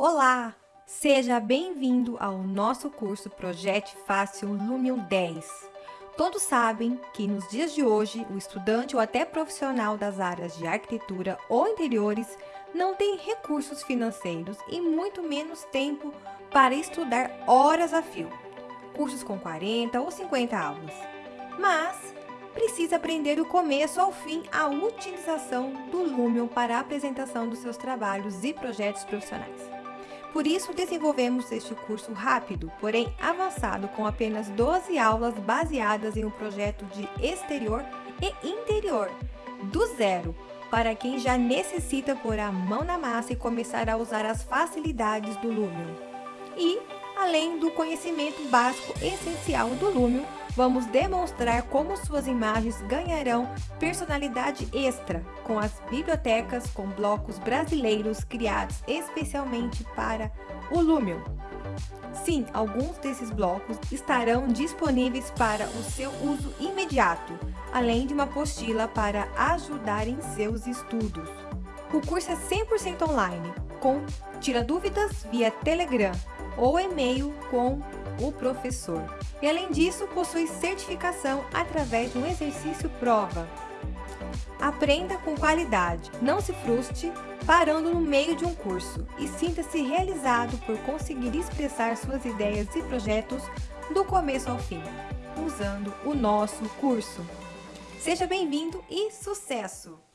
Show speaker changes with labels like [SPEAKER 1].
[SPEAKER 1] Olá! Seja bem-vindo ao nosso curso Projete Fácil Lumion 10. Todos sabem que nos dias de hoje, o estudante ou até profissional das áreas de arquitetura ou interiores não tem recursos financeiros e muito menos tempo para estudar horas a fio, cursos com 40 ou 50 aulas. Mas precisa aprender do começo ao fim a utilização do Lumion para a apresentação dos seus trabalhos e projetos profissionais. Por isso, desenvolvemos este curso rápido, porém avançado, com apenas 12 aulas baseadas em um projeto de exterior e interior, do zero, para quem já necessita pôr a mão na massa e começar a usar as facilidades do Lumion. E, além do conhecimento básico essencial do Lumion, vamos demonstrar como suas imagens ganharão personalidade extra com as bibliotecas com blocos brasileiros criados especialmente para o Lumion. Sim, alguns desses blocos estarão disponíveis para o seu uso imediato, além de uma apostila para ajudar em seus estudos. O curso é 100% online, com tira dúvidas via Telegram ou e-mail com o professor. E além disso, possui certificação através de um exercício prova. Aprenda com qualidade, não se frustre parando no meio de um curso e sinta-se realizado por conseguir expressar suas ideias e projetos do começo ao fim, usando o nosso curso. Seja bem-vindo e sucesso!